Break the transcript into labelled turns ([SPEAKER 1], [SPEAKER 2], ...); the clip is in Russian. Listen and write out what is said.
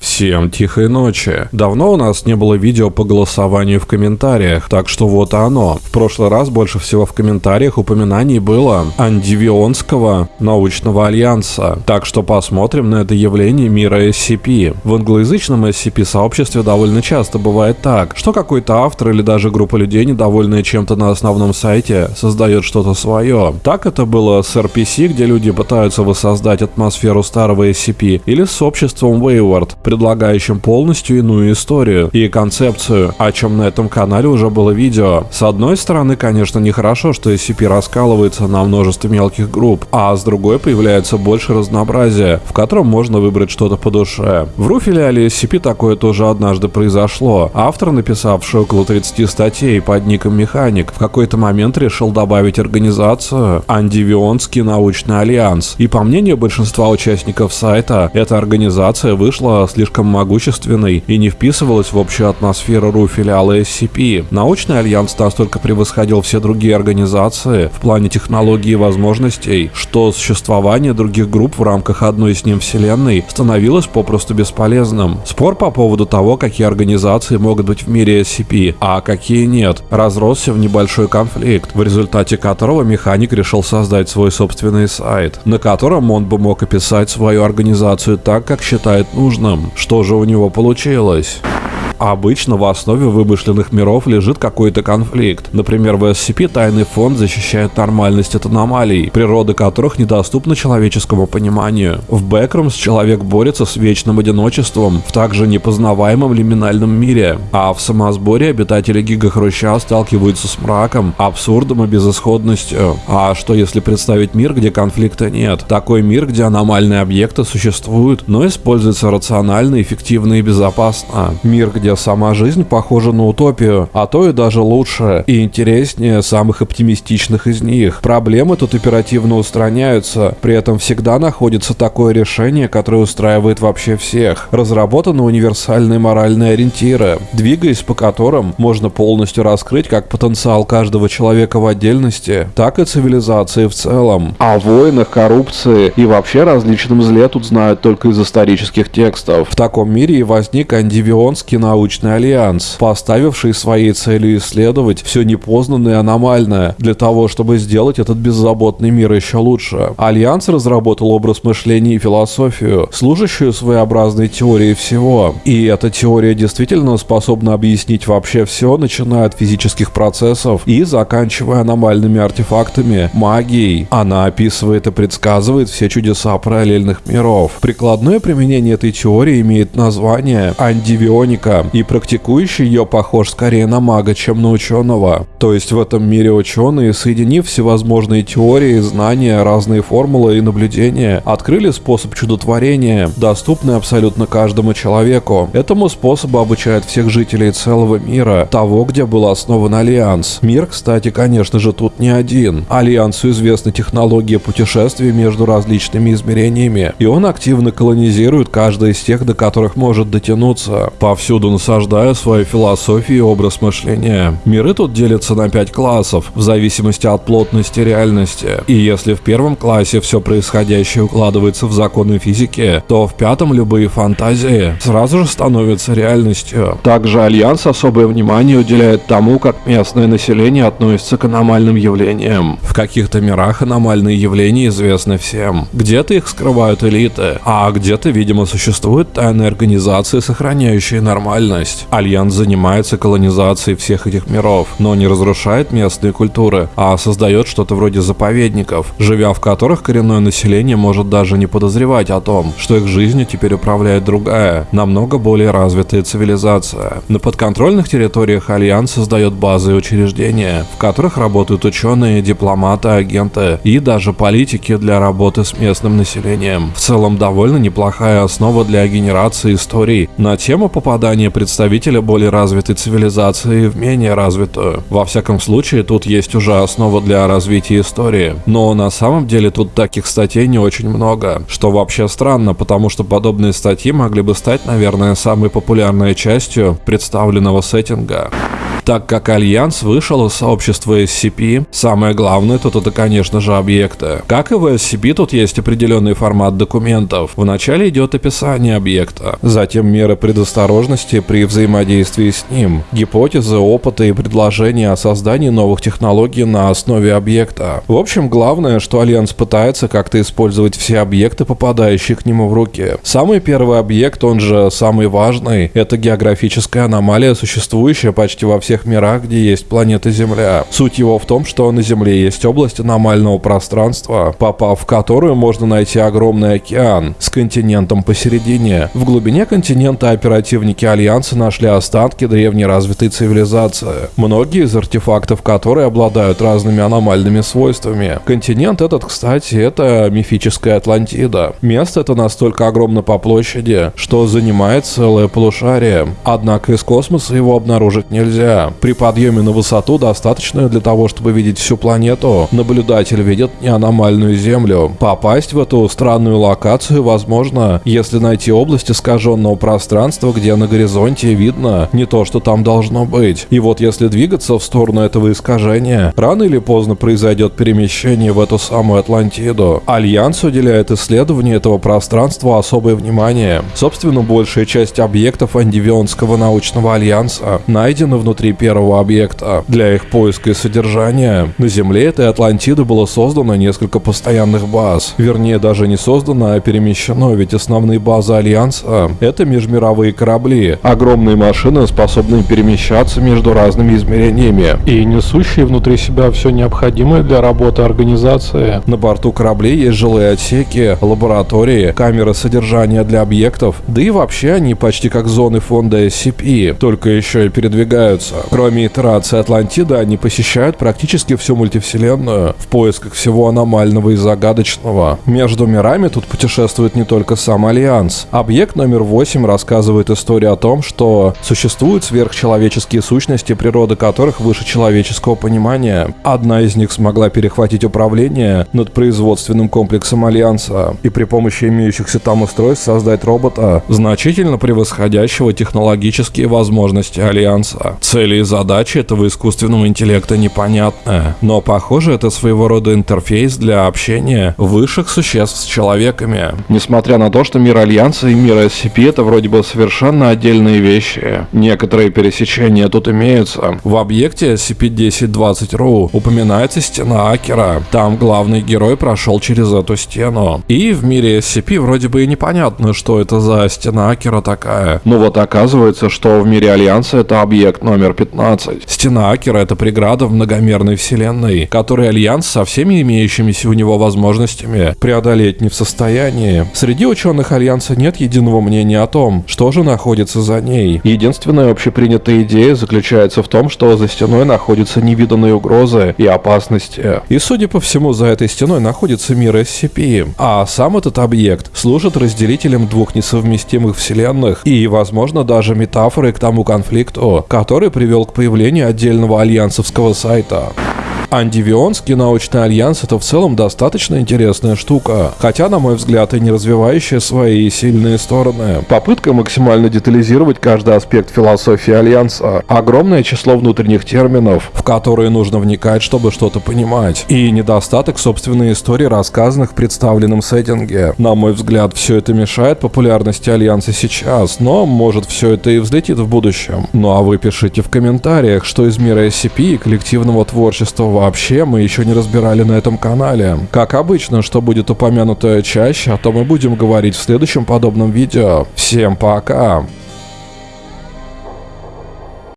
[SPEAKER 1] Всем тихой ночи. Давно у нас не было видео по голосованию в комментариях, так что вот оно. В прошлый раз больше всего в комментариях упоминаний было Андивионского научного альянса. Так что посмотрим на это явление мира SCP. В англоязычном SCP-сообществе довольно часто бывает так, что какой-то автор или даже группа людей, недовольные чем-то на основном сайте, создает что-то свое. Так это было с RPC, где люди пытаются воссоздать атмосферу старого SCP, или с обществом Wayward, предлагающим полностью иную историю и концепцию, о чем на этом канале уже было видео. С одной стороны, конечно, нехорошо, что SCP раскалывается на множество мелких групп, а с другой появляется больше разнообразия, в котором можно выбрать что-то по душе. В ру-филиале SCP такое тоже однажды произошло. Автор, написавший около 30 статей под ником Механик, в какой-то момент решил добавить организацию Андивионский научный альянс. И по мнению большинства участников сайта, эта организация вышла слишком могущественной и не вписывалась в общую атмосферу ру-филиала SCP. Научный альянс настолько превосходил все другие организации в плане технологий и возможностей, что существование других групп в рамках одной с ним вселенной становилось попросту бесполезным. Спор по поводу того, какие организации могут быть в мире SCP, а какие нет, разросся в небольшой конфликт, в результате которого механик решил создать свой собственный сайт, на котором он бы мог описать свою организацию так, как считает нужным. Что же у него получилось? Обычно в основе вымышленных миров лежит какой-то конфликт. Например, в SCP Тайный фонд защищает нормальность от аномалий, природа которых недоступна человеческому пониманию. В Бэкромс человек борется с вечным одиночеством в также непознаваемом лиминальном мире, а в самосборе обитатели Гигахруща сталкиваются с мраком, абсурдом и безысходностью. А что если представить мир, где конфликта нет? Такой мир, где аномальные объекты существуют, но используются рационально, эффективно и безопасно. Мир, где где сама жизнь похожа на утопию, а то и даже лучше и интереснее самых оптимистичных из них. Проблемы тут оперативно устраняются, при этом всегда находится такое решение, которое устраивает вообще всех. Разработаны универсальные моральные ориентиры, двигаясь по которым можно полностью раскрыть как потенциал каждого человека в отдельности, так и цивилизации в целом. О войнах, коррупции и вообще различном зле тут знают только из исторических текстов. В таком мире и возник андивионский научный научный альянс, поставивший своей целью исследовать все непознанное и аномальное, для того, чтобы сделать этот беззаботный мир еще лучше. Альянс разработал образ мышления и философию, служащую своеобразной теорией всего. И эта теория действительно способна объяснить вообще все, начиная от физических процессов и заканчивая аномальными артефактами, магией. Она описывает и предсказывает все чудеса параллельных миров. Прикладное применение этой теории имеет название андивионика, и практикующий ее похож скорее на мага, чем на ученого. То есть в этом мире ученые, соединив всевозможные теории, знания, разные формулы и наблюдения, открыли способ чудотворения, доступный абсолютно каждому человеку. Этому способу обучают всех жителей целого мира, того, где был основан Альянс. Мир, кстати, конечно же, тут не один. Альянсу известны технологии путешествий между различными измерениями, и он активно колонизирует каждое из тех, до которых может дотянуться. Повсюду насаждая свою философию и образ мышления. Миры тут делятся на пять классов, в зависимости от плотности реальности. И если в первом классе все происходящее укладывается в законы физики, то в пятом любые фантазии сразу же становятся реальностью. Также Альянс особое внимание уделяет тому, как местное население относится к аномальным явлениям. В каких-то мирах аномальные явления известны всем. Где-то их скрывают элиты, а где-то, видимо, существуют тайные организации, сохраняющие нормальность реальность. Альянс занимается колонизацией всех этих миров, но не разрушает местные культуры, а создает что-то вроде заповедников, живя в которых коренное население может даже не подозревать о том, что их жизнью теперь управляет другая, намного более развитая цивилизация. На подконтрольных территориях Альянс создает базы и учреждения, в которых работают ученые, дипломаты, агенты и даже политики для работы с местным населением. В целом довольно неплохая основа для генерации историй на тему попадания представителя более развитой цивилизации в менее развитую. Во всяком случае, тут есть уже основа для развития истории. Но на самом деле тут таких статей не очень много, что вообще странно, потому что подобные статьи могли бы стать, наверное, самой популярной частью представленного сеттинга. Так как Альянс вышел из сообщества SCP, самое главное тут это, конечно же, объекты. Как и в SCP, тут есть определенный формат документов. Вначале идет описание объекта, затем меры предосторожности при взаимодействии с ним, гипотезы, опыты и предложения о создании новых технологий на основе объекта. В общем, главное, что Альянс пытается как-то использовать все объекты, попадающие к нему в руки. Самый первый объект, он же самый важный, это географическая аномалия, существующая почти во всех мирах, где есть планета Земля. Суть его в том, что на Земле есть область аномального пространства, попав в которую можно найти огромный океан с континентом посередине. В глубине континента оперативники Альянса нашли останки древней развитой цивилизации, многие из артефактов которой обладают разными аномальными свойствами. Континент этот, кстати, это мифическая Атлантида. Место это настолько огромно по площади, что занимает целое полушарие. Однако из космоса его обнаружить нельзя. При подъеме на высоту, достаточную для того, чтобы видеть всю планету, наблюдатель видит не аномальную Землю. Попасть в эту странную локацию возможно, если найти область искаженного пространства, где на горизонте видно не то, что там должно быть. И вот если двигаться в сторону этого искажения, рано или поздно произойдет перемещение в эту самую Атлантиду. Альянс уделяет исследованию этого пространства особое внимание. Собственно, большая часть объектов Андивионского научного альянса найдена внутри первого объекта. Для их поиска и содержания на Земле этой Атлантиды было создано несколько постоянных баз. Вернее, даже не создано, а перемещено, ведь основные базы Альянса — это межмировые корабли. Огромные машины, способные перемещаться между разными измерениями и несущие внутри себя все необходимое для работы организации. На борту кораблей есть жилые отсеки, лаборатории, камеры содержания для объектов, да и вообще они почти как зоны фонда SCP, только еще и передвигаются. Кроме итерации Атлантиды, они посещают практически всю мультивселенную в поисках всего аномального и загадочного. Между мирами тут путешествует не только сам Альянс. Объект номер 8 рассказывает историю о том, что существуют сверхчеловеческие сущности, природа которых выше человеческого понимания. Одна из них смогла перехватить управление над производственным комплексом Альянса и при помощи имеющихся там устройств создать робота, значительно превосходящего технологические возможности Альянса. Цели и задачи этого искусственного интеллекта непонятны, но похоже это своего рода интерфейс для общения высших существ с человеками. Несмотря на то, что мир Альянса и мир SCP это вроде бы совершенно отдельные вещи, некоторые пересечения тут имеются. В объекте SCP-1020-RU упоминается стена Акера. Там главный герой прошел через эту стену. И в мире SCP вроде бы и непонятно, что это за стена Акера такая. Но вот оказывается, что в мире Альянса это объект номер 15. Стена Акера это преграда в многомерной вселенной, которую Альянс со всеми имеющимися у него возможностями преодолеть не в состоянии. Среди ученых Альянса нет единого мнения о том, что же находится за ней. Единственная общепринятая идея заключается в том, что за стеной находятся невиданные угрозы и опасности. И судя по всему, за этой стеной находится мир SCP. А сам этот объект служит разделителем двух несовместимых вселенных и, возможно, даже метафорой к тому конфликту, который привел к появлению отдельного альянсовского сайта. Андивионский научный альянс это в целом достаточно интересная штука, хотя, на мой взгляд, и не развивающая свои сильные стороны. Попытка максимально детализировать каждый аспект философии альянса, огромное число внутренних терминов, в которые нужно вникать, чтобы что-то понимать, и недостаток собственной истории, рассказанных в представленном сеттинге. На мой взгляд, все это мешает популярности альянса сейчас, но может все это и взлетит в будущем. Ну а вы пишите в комментариях, что из мира SCP и коллективного творчества вообще мы еще не разбирали на этом канале. Как обычно, что будет упомянуто чаще, о том мы будем говорить в следующем подобном видео. Всем пока!